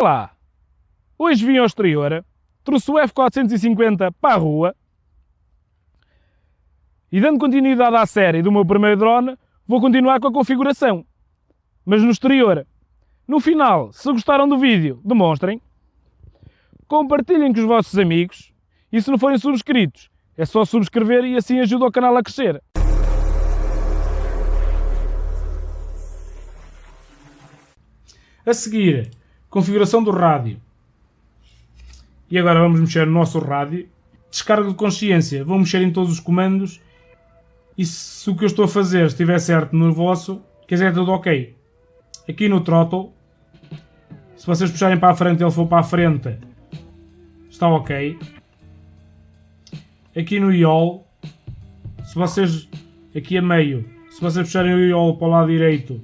Olá! Hoje vim ao exterior, trouxe o F450 para a rua e dando continuidade à série do meu primeiro drone, vou continuar com a configuração, mas no exterior. No final, se gostaram do vídeo, demonstrem, compartilhem com os vossos amigos e se não forem subscritos, é só subscrever e assim ajuda o canal a crescer. A seguir, configuração do rádio. E agora vamos mexer no nosso rádio. Descarga de consciência. Vou mexer em todos os comandos. E se o que eu estou a fazer estiver certo no vosso, quer dizer, é tudo ok. Aqui no throttle, se vocês puxarem para a frente e ele for para a frente, está ok. Aqui no yaw, se vocês, aqui a meio, se vocês puxarem o yaw para o lado direito,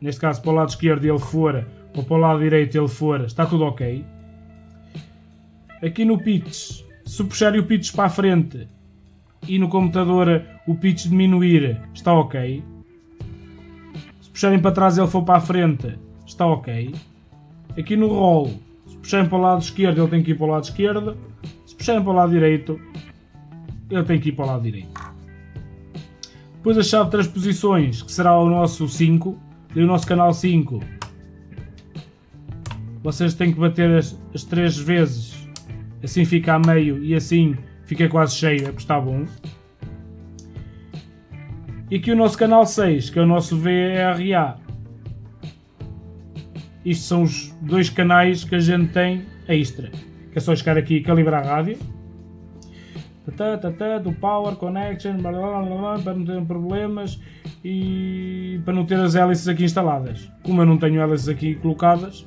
neste caso para o lado esquerdo ele for, ou para o lado direito ele for, está tudo ok. Aqui no pitch, se puxarem o pitch para a frente e no computador o pitch diminuir, está ok. Se puxarem para trás ele for para a frente, está ok. Aqui no roll, se puxarem para o lado esquerdo ele tem que ir para o lado esquerdo. Se puxarem para o lado direito, ele tem que ir para o lado direito. Depois a chave de transposições, que será o nosso 5, e o nosso canal 5 vocês têm que bater as, as três vezes, assim fica a meio e assim fica quase cheio, é está bom. E aqui o nosso canal 6, que é o nosso VRA. Isto são os dois canais que a gente tem extra. Que é só chegar aqui e calibrar a rádio. do power, connection, blá, blá, blá, para não ter problemas e para não ter as hélices aqui instaladas. Como eu não tenho hélices aqui colocadas,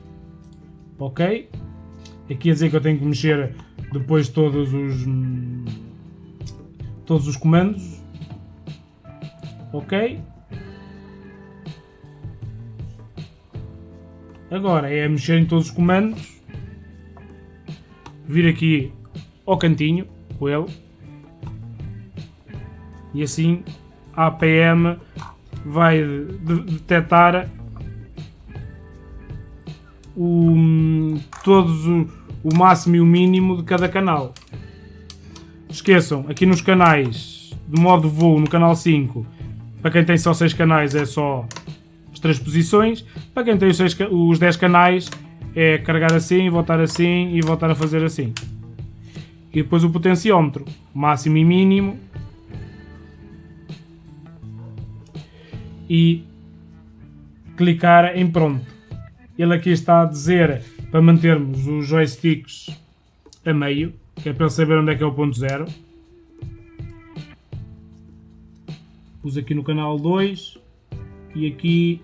ok? Aqui a dizer que eu tenho que mexer depois todos os todos os comandos, ok? Agora é mexer em todos os comandos, vir aqui ao cantinho com ele e assim a APM vai detectar o, todos o, o máximo e o mínimo de cada canal. Esqueçam, aqui nos canais de modo voo, no canal 5, para quem tem só 6 canais é só as transposições, para quem tem os, 6, os 10 canais é carregar assim, voltar assim e voltar a fazer assim. E depois o potenciómetro, máximo e mínimo. E clicar em pronto. Ele aqui está a dizer para mantermos os joysticks a meio, que é para ele saber onde é que é o ponto zero. Pus aqui no canal 2 e aqui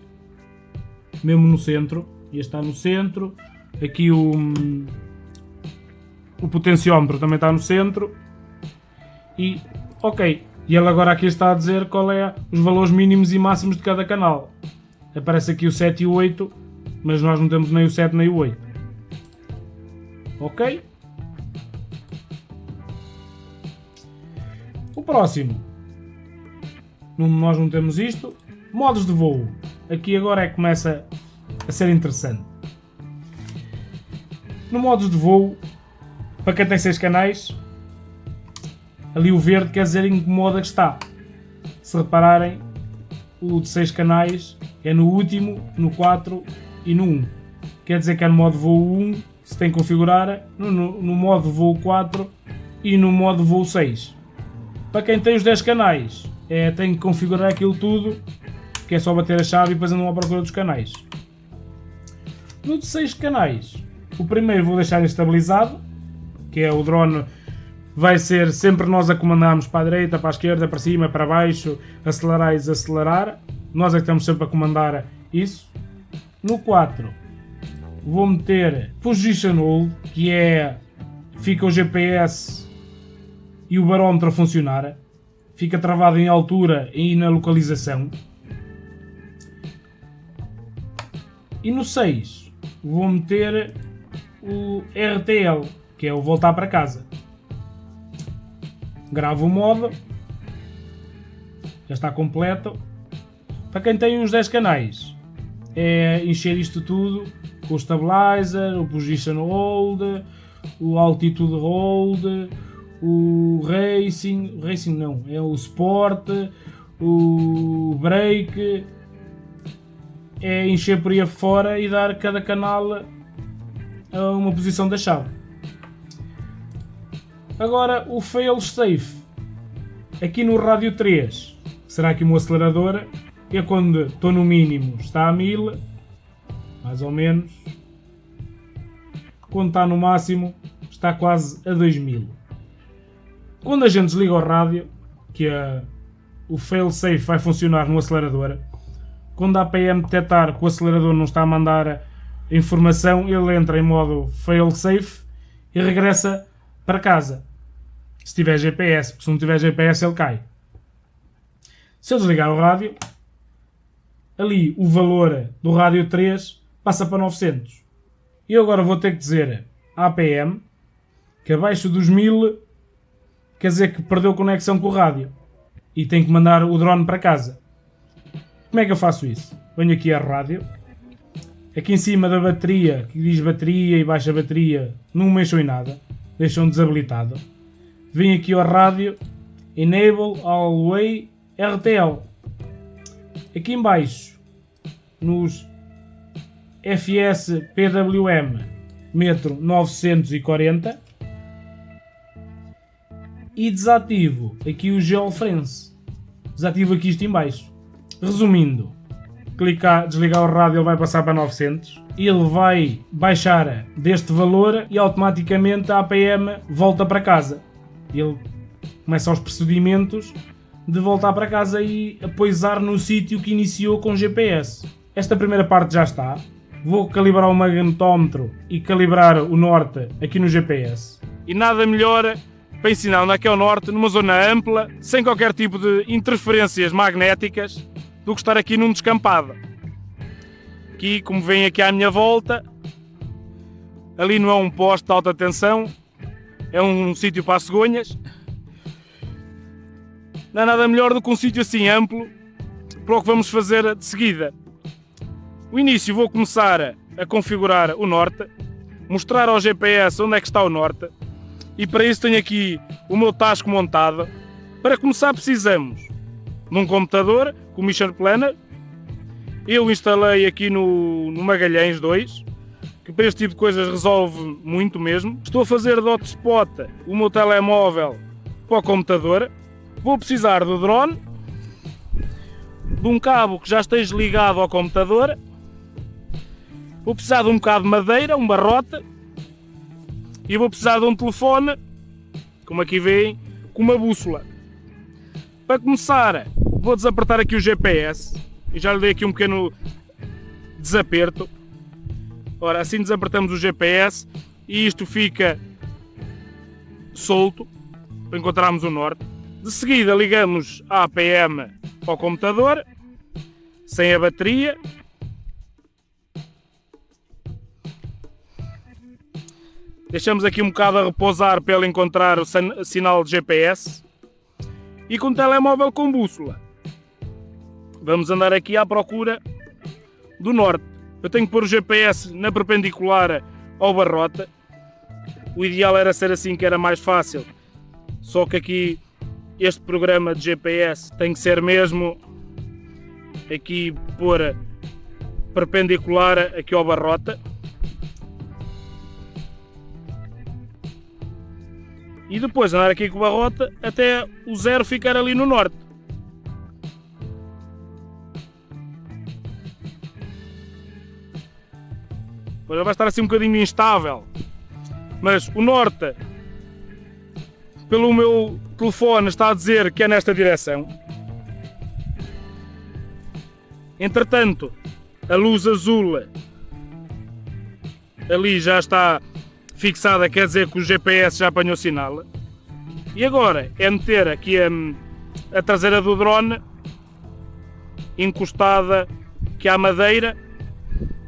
mesmo no centro. Este está no centro. Aqui o, o potenciómetro também está no centro. E ok. E ele agora aqui está a dizer qual é os valores mínimos e máximos de cada canal. Aparece aqui o 7 e o 8 mas nós não temos nem o 7 nem o 8. Ok? O próximo. Nós não temos isto. Modos de voo. Aqui agora é que começa a ser interessante. No modos de voo, para quem tem 6 canais, ali o verde quer dizer em que modo é que está. Se repararem, o de 6 canais é no último, no 4 e no 1. Quer dizer que é no modo voo 1 se tem que configurar, no, no, no modo voo 4 e no modo voo 6. Para quem tem os 10 canais, é, tem que configurar aquilo tudo, que é só bater a chave e depois andam à procura dos canais. No de 6 canais, o primeiro vou deixar estabilizado, que é o drone vai ser sempre nós a comandarmos para a direita, para a esquerda, para cima, para baixo, acelerar e desacelerar. Nós é que estamos sempre a comandar isso. No 4 vou meter Position Hold, que é fica o GPS e o barómetro a funcionar. Fica travado em altura e na localização. E no 6 vou meter o RTL, que é o voltar para casa. Gravo o modo. Já está completo. Para quem tem os 10 canais, é encher isto tudo com o stabilizer, o position hold, o altitude hold, o racing, racing não, é o sport, o break, é encher por aí fora e dar cada canal a uma posição da chave. Agora o fail safe, aqui no rádio 3, será que o meu acelerador é quando estou no mínimo está a 1000, mais ou menos, quando está no máximo está quase a 2000. Quando a gente desliga o rádio, que a, o fail-safe vai funcionar no acelerador, quando a APM detectar que o acelerador não está a mandar informação, ele entra em modo fail-safe e regressa para casa. Se tiver GPS, porque se não tiver GPS ele cai. Se eu desligar o rádio, ali o valor do rádio 3 passa para 900. E agora vou ter que dizer APM que abaixo dos 1000 quer dizer que perdeu conexão com o rádio e tem que mandar o drone para casa. Como é que eu faço isso? Venho aqui à rádio, aqui em cima da bateria, que diz bateria e baixa bateria, não mexam em nada, deixam desabilitado. Venho aqui ao rádio, Enable All Way RTL. Aqui em baixo, nos FS PWM metro 940 e desativo aqui o geofence. Desativo aqui isto em baixo. Resumindo, clicar, desligar o rádio ele vai passar para 900 ele vai baixar deste valor e automaticamente a APM volta para casa. Ele começa os procedimentos de voltar para casa e apoiar no sítio que iniciou com GPS. Esta primeira parte já está. Vou calibrar o magnetómetro e calibrar o norte aqui no GPS. E nada melhor para ensinar onde é que é o norte, numa zona ampla, sem qualquer tipo de interferências magnéticas, do que estar aqui num descampado. Aqui, como vem aqui à minha volta, ali não é um poste de alta tensão, é um sítio para as cegonhas. Não é nada melhor do que um sítio assim amplo para o que vamos fazer de seguida. O início vou começar a configurar o norte, mostrar ao GPS onde é que está o norte e para isso tenho aqui o meu tasco montado. Para começar precisamos de um computador com o Mission Planner. Eu instalei aqui no, no Magalhães 2, que para este tipo de coisas resolve muito mesmo. Estou a fazer de hotspot o meu telemóvel para o computador. Vou precisar do drone, de um cabo que já esteja ligado ao computador. Vou precisar de um bocado de madeira, um barrote. E vou precisar de um telefone, como aqui veem, com uma bússola. Para começar, vou desapertar aqui o GPS. E já lhe dei aqui um pequeno desaperto. Ora, assim desapertamos o GPS e isto fica solto para encontrarmos o norte. De seguida ligamos a APM ao computador, sem a bateria. Deixamos aqui um bocado a repousar para ele encontrar o sinal de GPS. E com o telemóvel com bússola. Vamos andar aqui à procura do norte. Eu tenho que pôr o GPS na perpendicular ao barrota. O ideal era ser assim que era mais fácil. Só que aqui este programa de GPS tem que ser mesmo aqui pôr perpendicular aqui ao barrota. E depois andar aqui com o barrota até o zero ficar ali no norte. Depois vai estar assim um bocadinho instável. Mas o norte, pelo meu telefone, está a dizer que é nesta direção. Entretanto, a luz azul ali já está fixada, quer dizer que o GPS já apanhou sinal. E agora é meter aqui a, a traseira do drone encostada que à madeira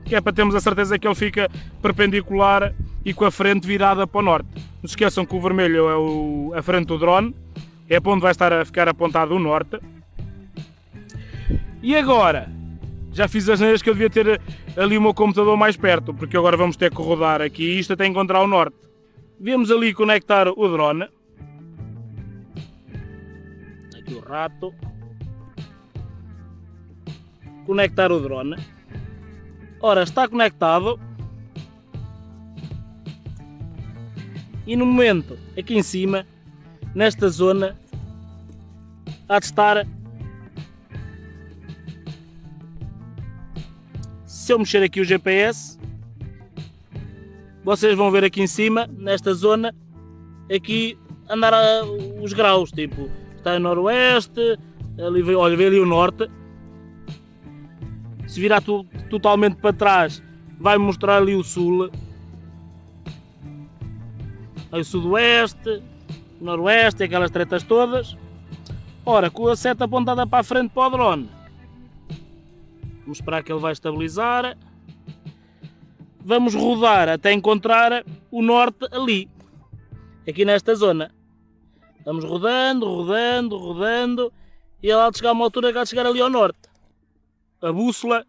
que é para termos a certeza que ele fica perpendicular e com a frente virada para o norte. Não se esqueçam que o vermelho é o, a frente do drone, é para onde vai estar a ficar apontado o norte. E agora, já fiz as neiras que eu devia ter ali o meu computador mais perto, porque agora vamos ter que rodar aqui isto até encontrar o norte. Vemos ali conectar o drone. Aqui o rato. Conectar o drone. Ora, está conectado. E no momento, aqui em cima, nesta zona, há de estar se eu mexer aqui o GPS, vocês vão ver aqui em cima, nesta zona, aqui andar a, os graus, tipo, está a noroeste, ali, olha, vê ali o norte. Se virar tu, totalmente para trás, vai mostrar ali o sul. O sudoeste, noroeste, aquelas tretas todas. Ora, com a seta apontada para a frente para o drone, Vamos esperar que ele vai estabilizar. Vamos rodar até encontrar o norte ali, aqui nesta zona. Vamos rodando, rodando, rodando e ele há de chegar a uma altura que há de chegar ali ao norte. A bússola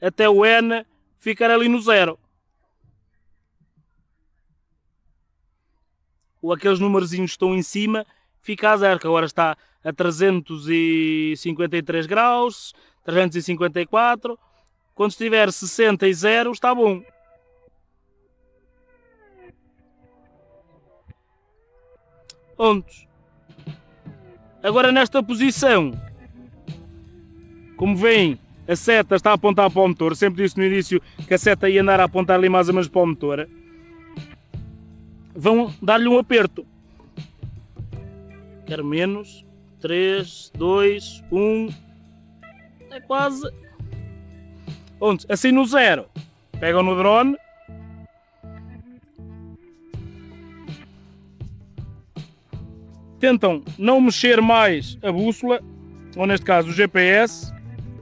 até o N ficar ali no zero. Aqueles numerozinhos estão em cima fica a zero, que agora está a 353 graus, 354. Quando estiver 60 e 0 está bom. Pontos. Agora nesta posição, como veem, a seta está a apontar para o motor. Sempre disse no início que a seta ia andar a apontar ali mais ou menos para o motor. Vão dar-lhe um aperto. Quero menos. 3, 2, 1. É quase. Onde? Assim no zero. Pegam no drone. Tentam não mexer mais a bússola, ou neste caso o GPS,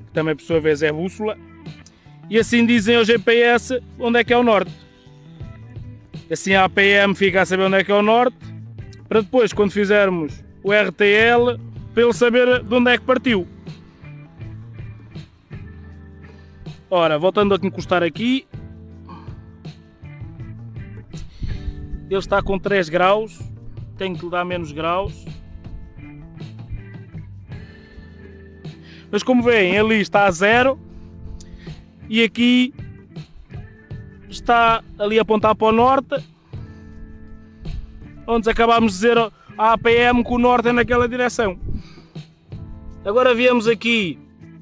que também por sua vez é bússola, e assim dizem ao GPS onde é que é o norte. Assim a APM fica a saber onde é que é o norte, para depois, quando fizermos o RTL, para ele saber de onde é que partiu. Ora, voltando a encostar aqui. Ele está com 3 graus. Tenho que lhe dar menos graus. Mas como veem, ali está a zero. E aqui está ali a apontar para o norte. Onde acabámos de dizer a APM que o norte é naquela direção. Agora viemos aqui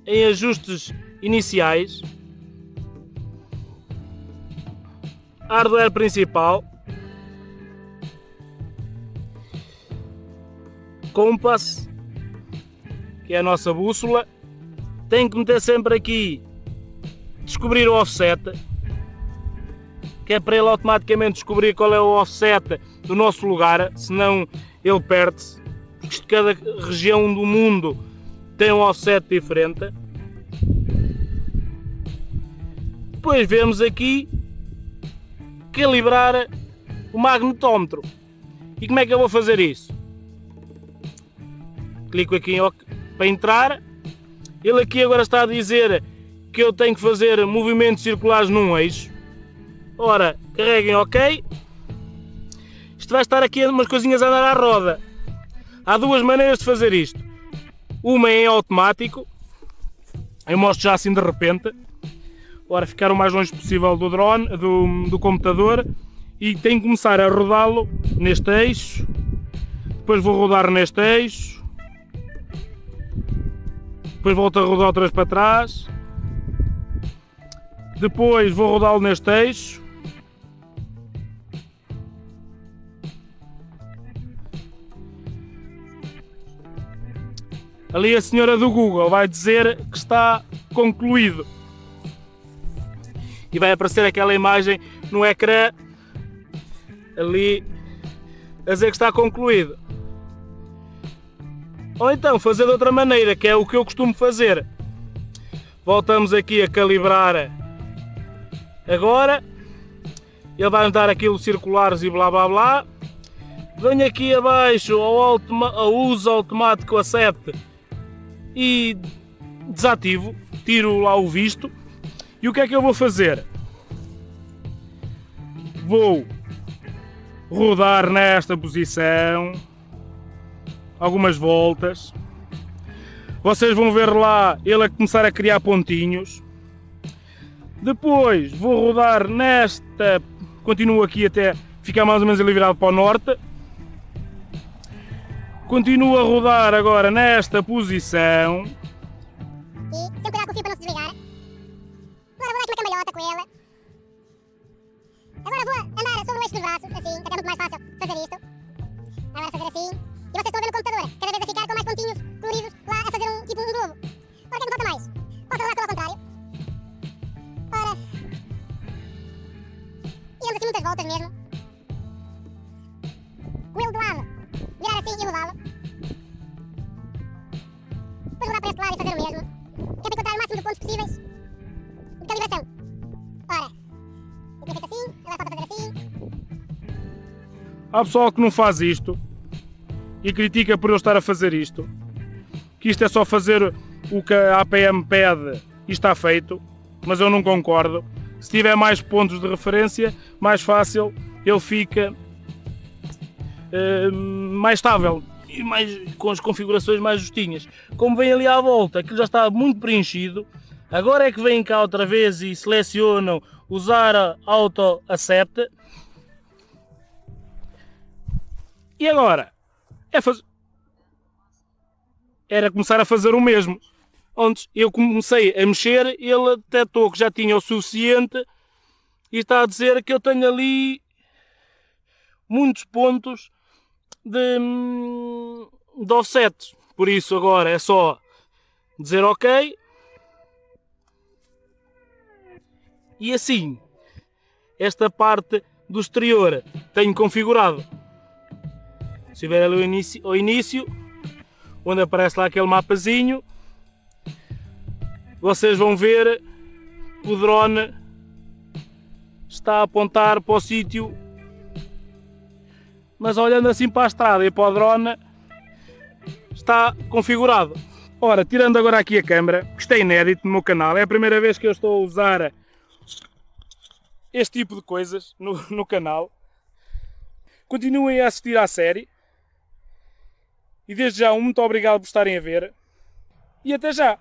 em ajustes iniciais hardware principal, compass, que é a nossa bússola, tem que meter sempre aqui, descobrir o offset, que é para ele automaticamente descobrir qual é o offset do nosso lugar, senão ele perde-se, porque cada região do mundo tem um offset diferente. Depois vemos aqui calibrar o magnetómetro. E como é que eu vou fazer isso? Clico aqui em OK para entrar. Ele aqui agora está a dizer que eu tenho que fazer movimentos circulares num eixo. Ora, carreguem OK. Isto vai estar aqui umas coisinhas a andar à roda. Há duas maneiras de fazer isto. Uma é em automático. Eu mostro já assim de repente. Ora, ficar o mais longe possível do drone, do, do computador e tenho que começar a rodá-lo neste eixo, depois vou rodar neste eixo, depois volto a rodar outra para trás, depois vou rodá-lo neste eixo, ali a senhora do Google vai dizer que está concluído e vai aparecer aquela imagem no ecrã ali a dizer que está concluído. Ou então fazer de outra maneira, que é o que eu costumo fazer. Voltamos aqui a calibrar agora. Ele vai dar aquilo circulares e blá blá blá. Venho aqui abaixo ao, ao uso automático a 7 e desativo tiro lá o visto. E o que é que eu vou fazer? Vou rodar nesta posição algumas voltas. Vocês vão ver lá ele a começar a criar pontinhos. Depois vou rodar nesta, continuo aqui até ficar mais ou menos ali virado para o norte. Continuo a rodar agora nesta posição. E sempre cuidado com o fio para não se desligar. Agora vou dar aqui uma cambalhota com ele. Agora vou andar sobre o eixo dos braços, assim, que é muito mais fácil fazer isto. Agora fazer assim. E vocês estão a ver no computador, Há pessoal que não faz isto e critica por eu estar a fazer isto, que isto é só fazer o que a APM pede e está feito, mas eu não concordo. Se tiver mais pontos de referência, mais fácil ele fica uh, mais estável e mais, com as configurações mais justinhas. Como vem ali à volta, aquilo já está muito preenchido. Agora é que vem cá outra vez e selecionam usar auto a 7 E agora? É fazer... Era começar a fazer o mesmo. Onde eu comecei a mexer, ele detectou que já tinha o suficiente e está a dizer que eu tenho ali muitos pontos de, de offset. Por isso agora é só dizer ok. E assim, esta parte do exterior tenho configurado. Se vier ali ao início, ao início, onde aparece lá aquele mapazinho, vocês vão ver o drone está a apontar para o sítio, mas olhando assim para a estrada e para o drone, está configurado. Ora, tirando agora aqui a câmera, que está inédito no meu canal, é a primeira vez que eu estou a usar este tipo de coisas no, no canal. Continuem a assistir à série. E desde já, um muito obrigado por estarem a ver. E até já!